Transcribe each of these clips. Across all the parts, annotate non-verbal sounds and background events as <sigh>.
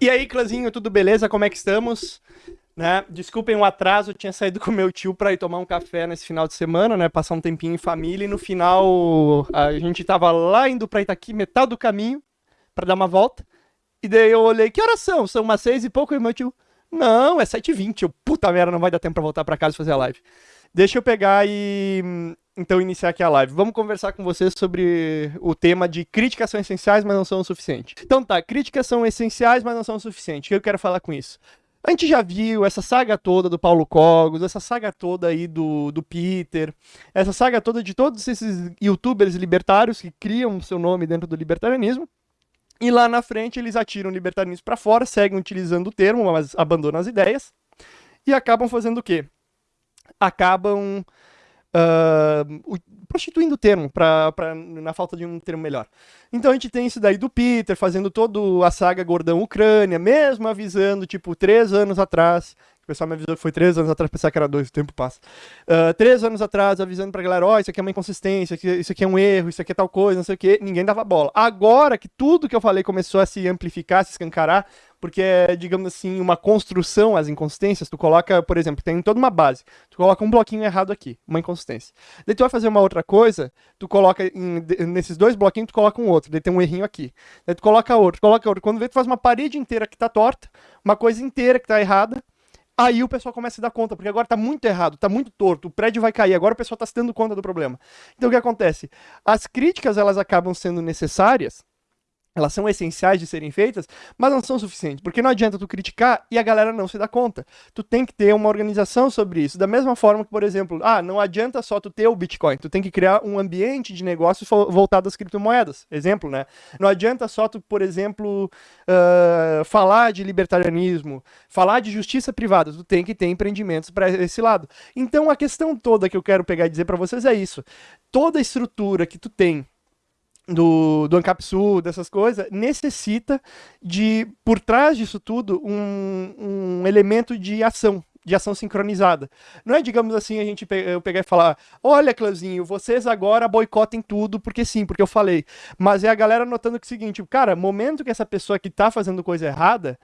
E aí, clãzinho, tudo beleza? Como é que estamos? Né? Desculpem o atraso, eu tinha saído com meu tio para ir tomar um café nesse final de semana, né? Passar um tempinho em família e no final a gente tava lá indo para Itaqui, metade do caminho, para dar uma volta. E daí eu olhei, que horas são? São umas seis e pouco e meu tio, não, é sete e vinte. Eu, puta merda, não vai dar tempo para voltar para casa e fazer a live. Deixa eu pegar e então iniciar aqui a live. Vamos conversar com vocês sobre o tema de críticas são essenciais, mas não são o suficiente. Então tá, críticas são essenciais, mas não são o suficiente. O que eu quero falar com isso? A gente já viu essa saga toda do Paulo Cogos, essa saga toda aí do, do Peter, essa saga toda de todos esses youtubers libertários que criam seu nome dentro do libertarianismo. E lá na frente eles atiram o libertarianismo para fora, seguem utilizando o termo, mas abandonam as ideias. E acabam fazendo o quê? Acabam uh, prostituindo o termo, pra, pra, na falta de um termo melhor. Então a gente tem isso daí do Peter fazendo toda a saga Gordão Ucrânia, mesmo avisando, tipo, três anos atrás, o pessoal me avisou que foi três anos atrás, pensar que era dois, o tempo passa. Uh, três anos atrás, avisando pra galera, ó, oh, isso aqui é uma inconsistência, isso aqui é um erro, isso aqui é tal coisa, não sei o que, ninguém dava bola. Agora que tudo que eu falei começou a se amplificar, se escancarar, porque é, digamos assim, uma construção as inconsistências. Tu coloca, por exemplo, tem toda uma base. Tu coloca um bloquinho errado aqui, uma inconsistência. Daí tu vai fazer uma outra coisa, tu coloca em, nesses dois bloquinhos, tu coloca um outro. Daí tem um errinho aqui. Daí tu coloca outro, coloca outro. Quando vê, tu faz uma parede inteira que tá torta, uma coisa inteira que tá errada. Aí o pessoal começa a dar conta, porque agora tá muito errado, tá muito torto, o prédio vai cair, agora o pessoal tá se dando conta do problema. Então o que acontece? As críticas, elas acabam sendo necessárias, elas são essenciais de serem feitas, mas não são suficientes, porque não adianta tu criticar e a galera não se dá conta. Tu tem que ter uma organização sobre isso. Da mesma forma que, por exemplo, ah, não adianta só tu ter o Bitcoin, tu tem que criar um ambiente de negócios voltado às criptomoedas. Exemplo, né? Não adianta só tu, por exemplo, uh, falar de libertarianismo, falar de justiça privada, tu tem que ter empreendimentos para esse lado. Então a questão toda que eu quero pegar e dizer para vocês é isso. Toda estrutura que tu tem do, do Ancapsu, dessas coisas, necessita de, por trás disso tudo, um, um elemento de ação, de ação sincronizada. Não é, digamos assim, a gente eu pegar e falar, olha, Clãzinho, vocês agora boicotem tudo, porque sim, porque eu falei. Mas é a galera notando que é o seguinte, cara, momento que essa pessoa que tá fazendo coisa errada,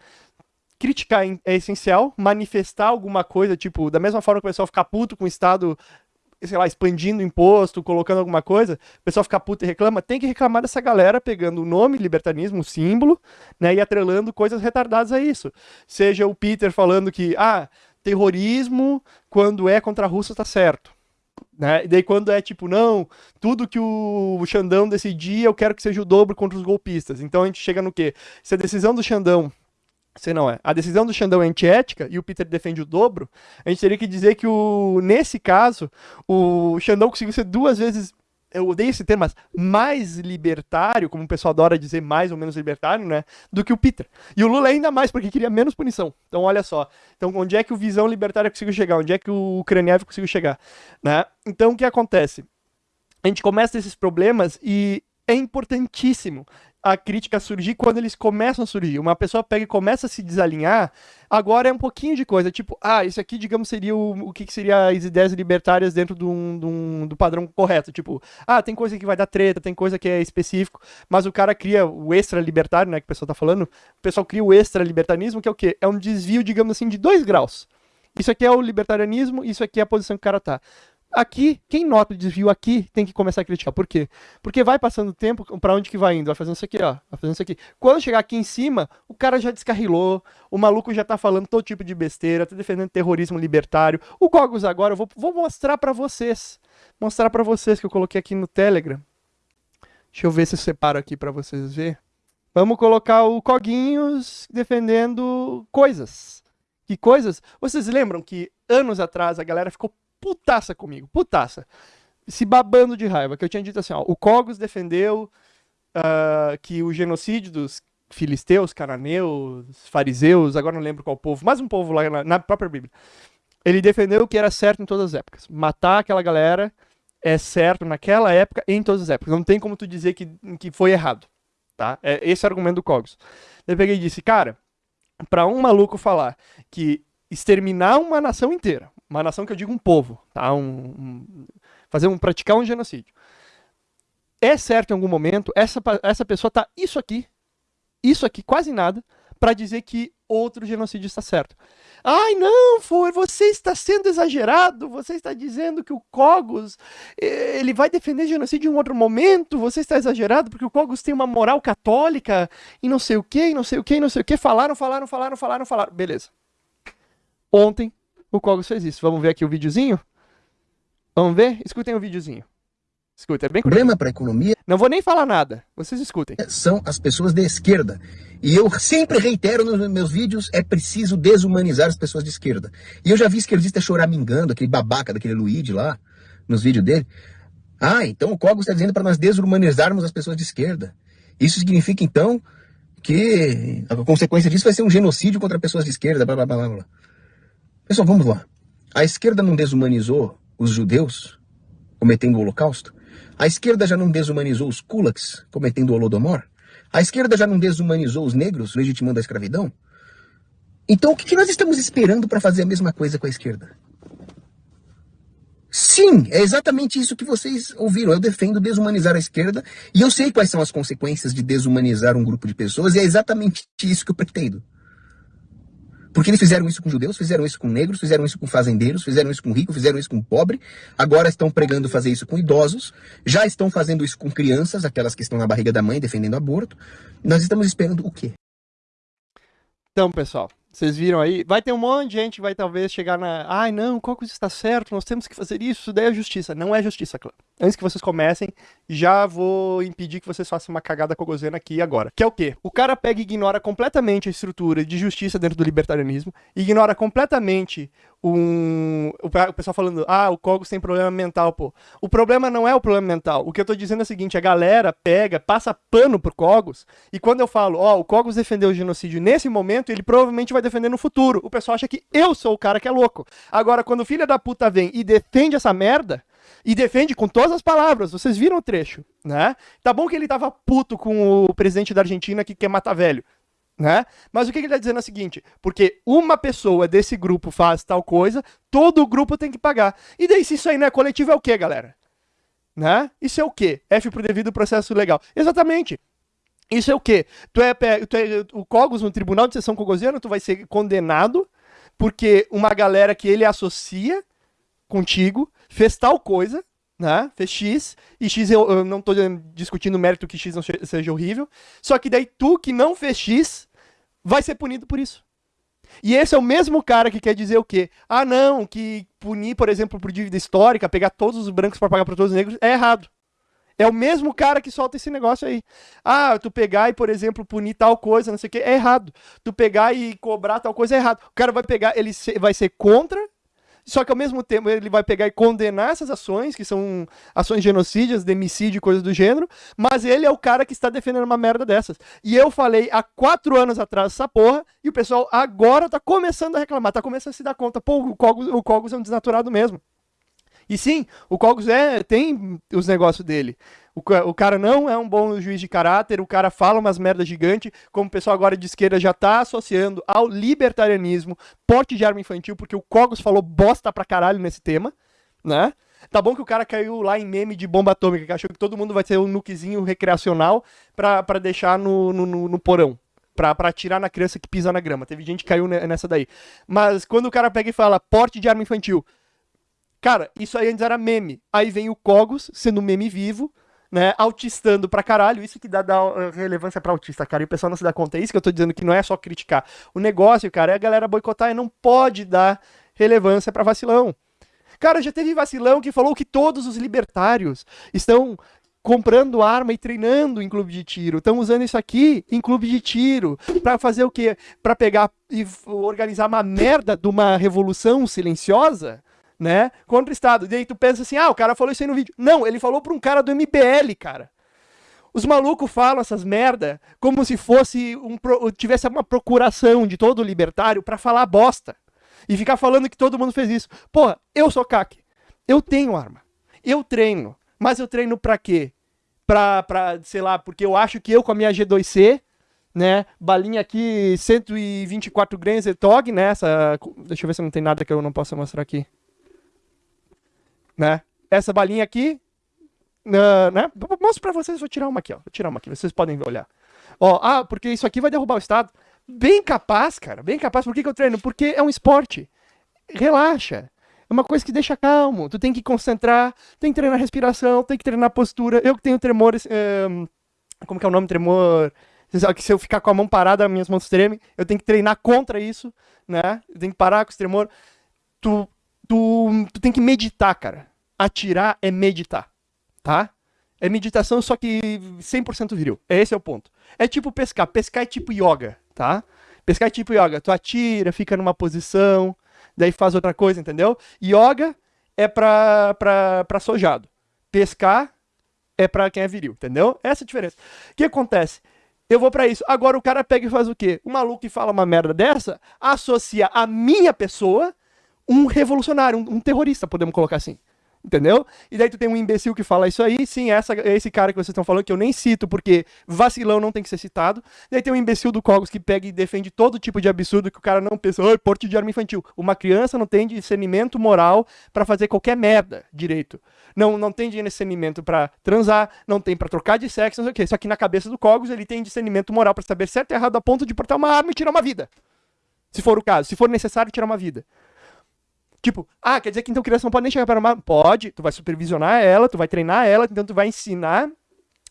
criticar é essencial, manifestar alguma coisa, tipo, da mesma forma que o pessoal ficar puto com o Estado sei lá, expandindo imposto, colocando alguma coisa, o pessoal fica puto e reclama, tem que reclamar dessa galera pegando o nome libertarismo, o símbolo, né, e atrelando coisas retardadas a isso. Seja o Peter falando que, ah, terrorismo, quando é contra a Rússia, tá certo. Né? E daí quando é tipo, não, tudo que o Xandão decidir, eu quero que seja o dobro contra os golpistas. Então a gente chega no quê? Se a decisão do Xandão se não é. A decisão do Xandão é antiética e o Peter defende o dobro. A gente teria que dizer que, o, nesse caso, o Xandão conseguiu ser duas vezes eu odeio esse termo, mas mais libertário, como o pessoal adora dizer mais ou menos libertário, né, do que o Peter. E o Lula ainda mais, porque queria menos punição. Então, olha só. Então, onde é que o Visão Libertária conseguiu chegar? Onde é que o Ucraniev conseguiu chegar? Né? Então, o que acontece? A gente começa esses problemas e é importantíssimo a crítica surgir quando eles começam a surgir. Uma pessoa pega e começa a se desalinhar, agora é um pouquinho de coisa. Tipo, ah, isso aqui, digamos, seria o, o que, que seria as ideias libertárias dentro do, do, do padrão correto. Tipo, ah, tem coisa que vai dar treta, tem coisa que é específico, mas o cara cria o extra-libertário, né, que o pessoal tá falando, o pessoal cria o extra-libertarismo, que é o quê? É um desvio, digamos assim, de dois graus. Isso aqui é o libertarianismo, isso aqui é a posição que o cara tá. Aqui, quem nota o desvio aqui tem que começar a criticar. Por quê? Porque vai passando o tempo, para onde que vai indo? Vai fazendo isso aqui, ó. Vai fazendo isso aqui. Quando chegar aqui em cima, o cara já descarrilou, o maluco já tá falando todo tipo de besteira, tá defendendo terrorismo libertário. O Cogos agora, eu vou, vou mostrar para vocês. Mostrar para vocês que eu coloquei aqui no Telegram. Deixa eu ver se eu separo aqui para vocês ver. Vamos colocar o Coguinhos defendendo coisas. Que coisas? Vocês lembram que anos atrás a galera ficou putaça comigo, putaça. Se babando de raiva, que eu tinha dito assim, ó, o Cogos defendeu uh, que o genocídio dos filisteus, cananeus, fariseus, agora não lembro qual povo, mais um povo lá na, na própria Bíblia. Ele defendeu que era certo em todas as épocas. Matar aquela galera é certo naquela época em todas as épocas. Não tem como tu dizer que, que foi errado. Tá? É esse é o argumento do Cogos. Eu peguei e disse, cara, para um maluco falar que exterminar uma nação inteira, uma nação que eu digo um povo, tá? Um, um, fazer um praticar um genocídio. É certo em algum momento essa essa pessoa tá isso aqui, isso aqui quase nada para dizer que outro genocídio está certo. Ai, não, for, você está sendo exagerado, você está dizendo que o Cogos eh, ele vai defender genocídio em outro momento, você está exagerado porque o Cogos tem uma moral católica e não sei o que, e não sei o que, e não sei o que. Falaram, falaram, falaram, falaram, falaram. Beleza. Ontem o Cogos fez isso. Vamos ver aqui o videozinho? Vamos ver? Escutem o videozinho. Escuta, é bem problema para a economia. Não vou nem falar nada. Vocês escutem. São as pessoas da esquerda. E eu sempre reitero nos meus vídeos, é preciso desumanizar as pessoas de esquerda. E eu já vi esquerdista choramingando, aquele babaca daquele Luigi lá, nos vídeos dele. Ah, então o Cogos está dizendo para nós desumanizarmos as pessoas de esquerda. Isso significa, então, que a consequência disso vai ser um genocídio contra pessoas de esquerda, blá blá blá blá. Pessoal, vamos lá. A esquerda não desumanizou os judeus cometendo o holocausto? A esquerda já não desumanizou os kulaks cometendo o Holodomor? A esquerda já não desumanizou os negros legitimando a escravidão? Então o que nós estamos esperando para fazer a mesma coisa com a esquerda? Sim, é exatamente isso que vocês ouviram. Eu defendo desumanizar a esquerda e eu sei quais são as consequências de desumanizar um grupo de pessoas e é exatamente isso que eu pretendo. Porque eles fizeram isso com judeus, fizeram isso com negros, fizeram isso com fazendeiros, fizeram isso com rico, fizeram isso com pobre. Agora estão pregando fazer isso com idosos. Já estão fazendo isso com crianças, aquelas que estão na barriga da mãe defendendo aborto. Nós estamos esperando o quê? Então, pessoal, vocês viram aí? Vai ter um monte de gente que vai talvez chegar na. Ai, não, Cocos está certo, nós temos que fazer isso, isso daí é justiça. Não é justiça, clã. Antes que vocês comecem, já vou impedir que vocês façam uma cagada cogosena aqui agora. Que é o quê? O cara pega e ignora completamente a estrutura de justiça dentro do libertarianismo, ignora completamente um, o pessoal falando, ah, o Cogos tem problema mental, pô. O problema não é o problema mental. O que eu tô dizendo é o seguinte, a galera pega, passa pano pro Cogos, e quando eu falo, ó, oh, o Cogos defendeu o genocídio nesse momento, ele provavelmente vai defender no futuro. O pessoal acha que eu sou o cara que é louco. Agora, quando o filho da puta vem e defende essa merda, e defende com todas as palavras, vocês viram o trecho, né? Tá bom que ele tava puto com o presidente da Argentina que quer matar velho. Né? Mas o que ele está dizendo é o seguinte: porque uma pessoa desse grupo faz tal coisa, todo o grupo tem que pagar. E daí, se isso aí não é coletivo, é o que, galera? Né? Isso é o que? F pro devido processo legal. Exatamente. Isso é o que? Tu é, tu é o Cogos no tribunal de sessão cogosiano, tu vai ser condenado porque uma galera que ele associa contigo fez tal coisa, né? Fez X, e X eu, eu não estou discutindo o mérito que X não seja horrível, só que daí tu que não fez X vai ser punido por isso. E esse é o mesmo cara que quer dizer o quê? Ah, não, que punir, por exemplo, por dívida histórica, pegar todos os brancos para pagar para todos os negros, é errado. É o mesmo cara que solta esse negócio aí. Ah, tu pegar e, por exemplo, punir tal coisa, não sei o quê, é errado. Tu pegar e cobrar tal coisa é errado. O cara vai pegar, ele vai ser contra só que ao mesmo tempo ele vai pegar e condenar essas ações, que são ações genocídias, demicídio e coisas do gênero, mas ele é o cara que está defendendo uma merda dessas. E eu falei há quatro anos atrás essa porra, e o pessoal agora tá começando a reclamar, tá começando a se dar conta, pô, o Cogos, o Cogos é um desnaturado mesmo. E sim, o Cogos é, tem os negócios dele. O, o, cara não é um bom juiz de caráter, o cara fala umas merdas gigante, como o pessoal agora de esquerda já tá associando ao libertarianismo, porte de arma infantil, porque o Cogos falou bosta pra caralho nesse tema, né? Tá bom que o cara caiu lá em meme de bomba atômica, que achou que todo mundo vai ter um nukezinho recreacional pra, pra deixar no, no, no, no porão. Pra, pra atirar na criança que pisa na grama. Teve gente que caiu nessa daí. Mas quando o cara pega e fala porte de arma infantil, cara, isso aí antes era meme. Aí vem o Cogos, sendo meme vivo, né, autistando pra caralho, isso que dá, dá uh, relevância pra autista, cara, e o pessoal não se dá conta, é isso que eu tô dizendo, que não é só criticar. O negócio, cara, é a galera boicotar e não pode dar relevância pra vacilão. Cara, já teve vacilão que falou que todos os libertários estão comprando arma e treinando em clube de tiro. Estão usando isso aqui em clube de tiro para fazer o quê? Para pegar e organizar uma merda de uma revolução silenciosa né, contra o Estado. E daí tu pensa assim, ah, o cara falou isso aí no vídeo. Não, ele falou pra um cara do MBL, cara. Os malucos falam essas merda como se fosse um tivesse uma procuração de todo libertário para falar bosta. E ficar falando que todo mundo fez isso. Porra, eu sou CAC. Eu tenho arma. Eu treino. Mas eu treino pra quê? Pra, pra, sei lá, porque eu acho que eu com a minha G2C, né, balinha aqui, 124 grains de TOG, né, essa, deixa eu ver se não tem nada que eu não possa mostrar aqui né? Essa balinha aqui, uh, né? Mostro para vocês, vou tirar uma aqui, ó. Vou tirar uma aqui, vocês podem olhar. Ó, ah, porque isso aqui vai derrubar o Estado. Bem capaz, cara, bem capaz. Por que, que eu treino? Porque é um esporte. Relaxa. É uma coisa que deixa calmo. Tu tem que concentrar, tem que treinar respiração, tem que treinar postura. Eu que tenho tremores. É, como que é o nome? Tremor. Que se eu ficar com a mão parada, minhas mãos tremem. Eu tenho que treinar contra isso, né? Eu tenho que parar com esse tremor. Tu, tu, tu tem que meditar, cara. Atirar é meditar, tá? É meditação, só que 100% viril. Esse é o ponto. É tipo pescar. Pescar é tipo yoga, tá? Pescar é tipo yoga. Tu atira, fica numa posição, daí faz outra coisa, entendeu? Yoga é pra, pra, pra sojado. Pescar é pra quem é viril, entendeu? Essa é a diferença. O que acontece? Eu vou para isso. Agora o cara pega e faz o quê? O maluco que fala uma merda dessa associa a minha pessoa um revolucionário, um, um terrorista, podemos colocar assim. Entendeu? E daí tu tem um imbecil que fala isso aí, sim, essa, esse cara que vocês estão falando, que eu nem cito, porque vacilão não tem que ser citado. Daí tem um imbecil do Cogos que pega e defende todo tipo de absurdo que o cara não pensa, oi, porte de arma infantil. Uma criança não tem discernimento moral para fazer qualquer merda direito. Não, não tem discernimento para transar, não tem para trocar de sexo, não sei o quê. Só que na cabeça do Cogos ele tem discernimento moral para saber certo e errado a ponto de portar uma arma e tirar uma vida. Se for o caso, se for necessário tirar uma vida. Tipo, ah, quer dizer que então criança não pode nem chegar para uma. Pode, tu vai supervisionar ela, tu vai treinar ela, então tu vai ensinar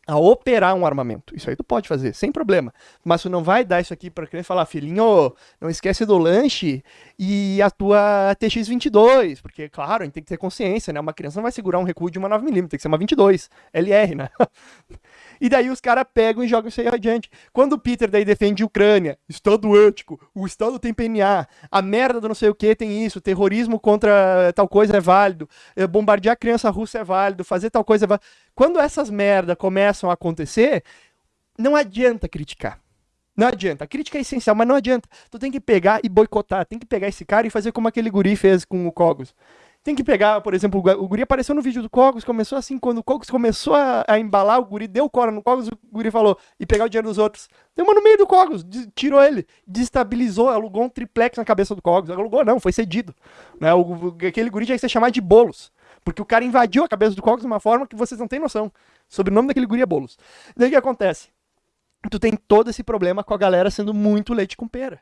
a operar um armamento. Isso aí tu pode fazer, sem problema. Mas tu não vai dar isso aqui pra criança falar, filhinho, não esquece do lanche e a tua TX-22. Porque, claro, a gente tem que ter consciência, né? Uma criança não vai segurar um recuo de uma 9mm, tem que ser uma 22, LR, né? <laughs> E daí os caras pegam e jogam isso aí adiante. Quando o Peter daí defende Ucrânia, Estado ético, o Estado tem PNA, a merda do não sei o que tem isso, terrorismo contra tal coisa é válido, eh, bombardear a criança russa é válido, fazer tal coisa é válido. Quando essas merda começam a acontecer, não adianta criticar. Não adianta. A crítica é essencial, mas não adianta. Tu tem que pegar e boicotar. Tem que pegar esse cara e fazer como aquele guri fez com o Cogos. Tem que pegar, por exemplo, o guri apareceu no vídeo do Cogos, começou assim, quando o Cogos começou a, a, embalar, o guri deu cora no Cogos, o guri falou, e pegar o dinheiro dos outros. Deu uma no meio do Cogos, tirou ele, destabilizou, alugou um triplex na cabeça do Cogos. Alugou não, foi cedido. Né? O, aquele guri tinha que ser chamado de Bolos. Porque o cara invadiu a cabeça do Cogos de uma forma que vocês não têm noção. Sobre o nome daquele guri é Bolos. Daí o que acontece? Tu tem todo esse problema com a galera sendo muito leite com pera.